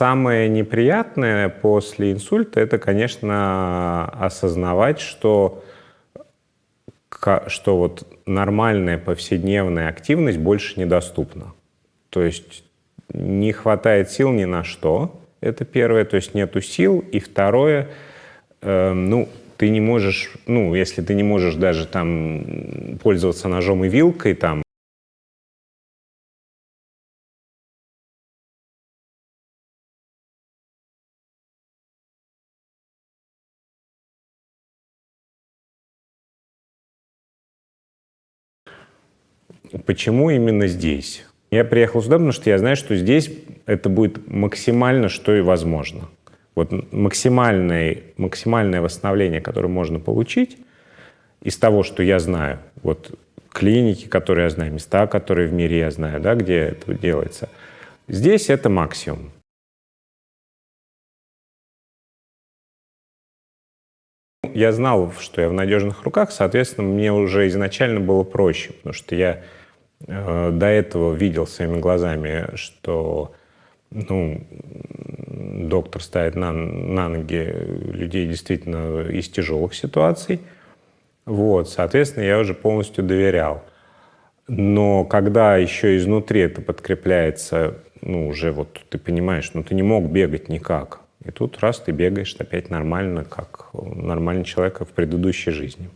самое неприятное после инсульта это, конечно, осознавать, что, что вот нормальная повседневная активность больше недоступна. То есть не хватает сил ни на что, это первое, то есть нету сил. И второе, э, ну, ты не можешь, ну, если ты не можешь даже там пользоваться ножом и вилкой, там, Почему именно здесь? Я приехал сюда, потому что я знаю, что здесь это будет максимально, что и возможно. Вот максимальное, максимальное восстановление, которое можно получить из того, что я знаю, вот клиники, которые я знаю, места, которые в мире я знаю, да, где это делается, здесь это максимум. Я знал, что я в надежных руках, соответственно, мне уже изначально было проще, потому что я э, до этого видел своими глазами, что ну, доктор ставит на, на ноги людей действительно из тяжелых ситуаций. Вот, соответственно, я уже полностью доверял. Но когда еще изнутри это подкрепляется, ну, уже вот ты понимаешь, ну, ты не мог бегать никак. И тут раз ты бегаешь опять нормально, как нормальный человек в предыдущей жизни.